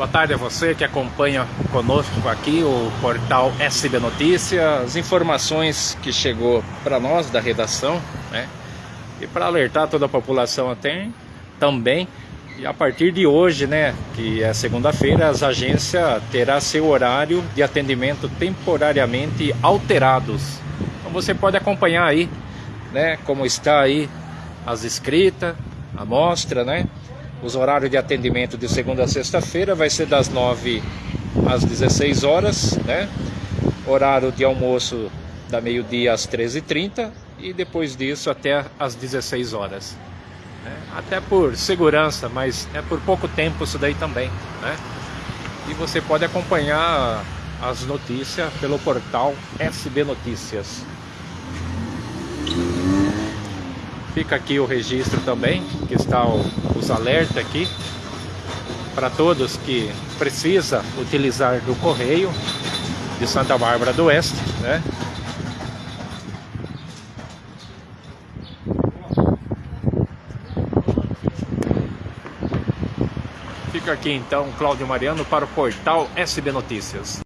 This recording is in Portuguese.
Boa tarde a você que acompanha conosco aqui o portal SB Notícias, as informações que chegou para nós da redação, né? E para alertar toda a população até também, e a partir de hoje, né, que é segunda-feira, as agências terá seu horário de atendimento temporariamente alterados. Então você pode acompanhar aí, né, como está aí as escritas, a mostra, né? Os horários de atendimento de segunda a sexta-feira vai ser das 9 às 16 horas, né? Horário de almoço da meio-dia às 13h30 e depois disso até às 16 horas. Né? Até por segurança, mas é por pouco tempo isso daí também, né? E você pode acompanhar as notícias pelo portal SB Notícias. Fica aqui o registro também, que está o, os alertas aqui para todos que precisa utilizar do correio de Santa Bárbara do Oeste, né? Fica aqui então Cláudio Mariano para o portal SB Notícias.